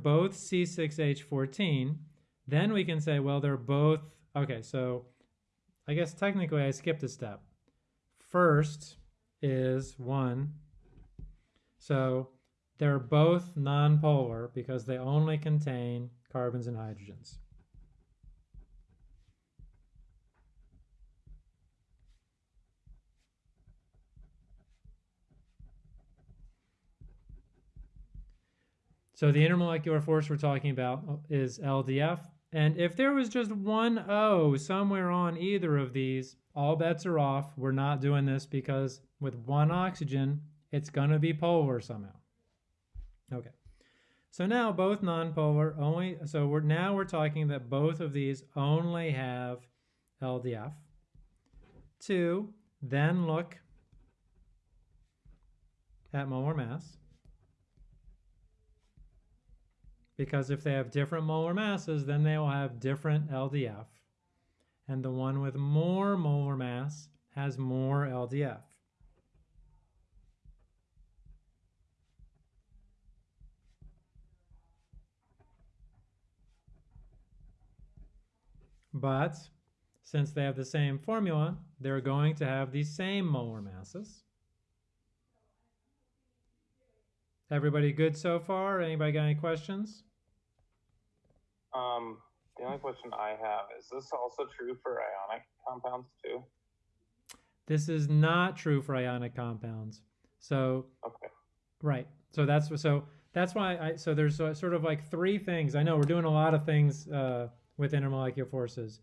both C6H14, then we can say, well, they're both, okay, so I guess technically I skipped a step. First is one, so they're both nonpolar because they only contain carbons and hydrogens. So the intermolecular force we're talking about uh, is LDF. And if there was just one O somewhere on either of these, all bets are off. We're not doing this because with one oxygen, it's going to be polar somehow. Okay. So now both nonpolar only, so we're now we're talking that both of these only have LDF. Two, then look at molar mass. Because if they have different molar masses, then they will have different LDF. And the one with more molar mass has more LDF. But since they have the same formula, they're going to have the same molar masses. Everybody good so far? Anybody got any questions? Um, the only question I have is this also true for ionic compounds too? This is not true for ionic compounds. So, okay. right. So that's so that's why I so there's sort of like three things. I know we're doing a lot of things uh, with intermolecular forces,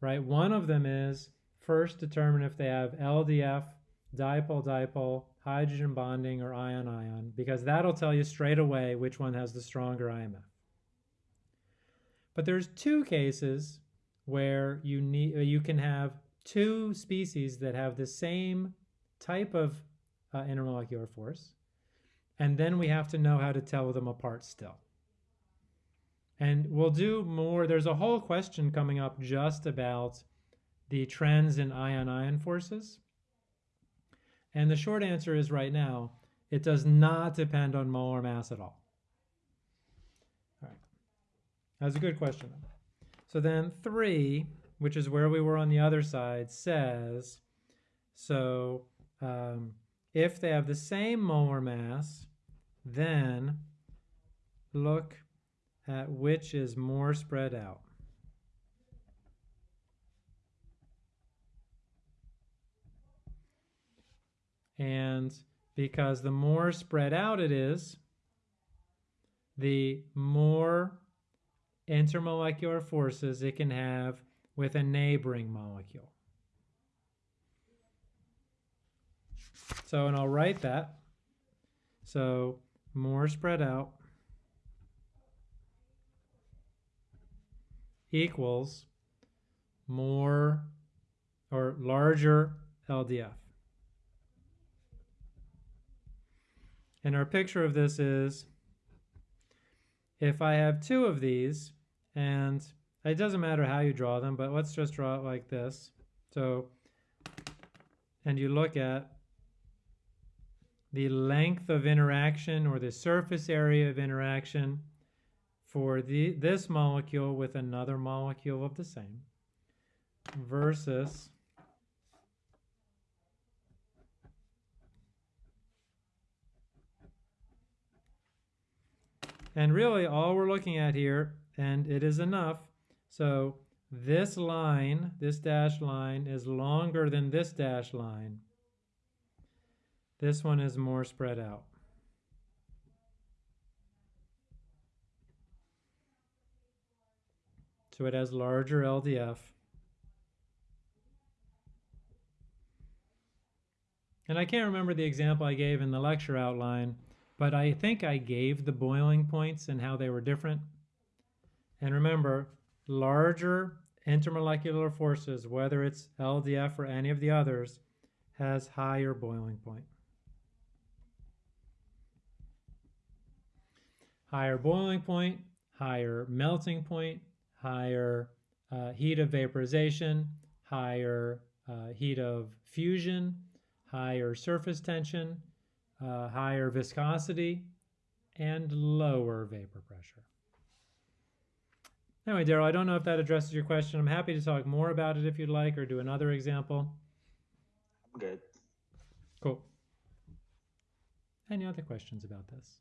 right? One of them is first determine if they have LDF, dipole dipole, hydrogen bonding or ion-ion because that'll tell you straight away which one has the stronger IMF. But there's two cases where you need you can have two species that have the same type of uh, intermolecular force, and then we have to know how to tell them apart still. And we'll do more. There's a whole question coming up just about the trends in ion-ion forces. And the short answer is right now, it does not depend on molar mass at all. All right. That's a good question. So then three, which is where we were on the other side, says, so um, if they have the same molar mass, then look at which is more spread out. And because the more spread out it is, the more intermolecular forces it can have with a neighboring molecule. So, and I'll write that. So, more spread out equals more or larger LDF. And our picture of this is if I have two of these, and it doesn't matter how you draw them, but let's just draw it like this. So, and you look at the length of interaction or the surface area of interaction for the, this molecule with another molecule of the same versus And really all we're looking at here, and it is enough, so this line, this dashed line, is longer than this dashed line. This one is more spread out. So it has larger LDF. And I can't remember the example I gave in the lecture outline, but I think I gave the boiling points and how they were different. And remember, larger intermolecular forces, whether it's LDF or any of the others, has higher boiling point. Higher boiling point, higher melting point, higher uh, heat of vaporization, higher uh, heat of fusion, higher surface tension, uh, higher viscosity, and lower vapor pressure. Anyway, Daryl, I don't know if that addresses your question. I'm happy to talk more about it if you'd like or do another example. I'm good. Cool. Any other questions about this?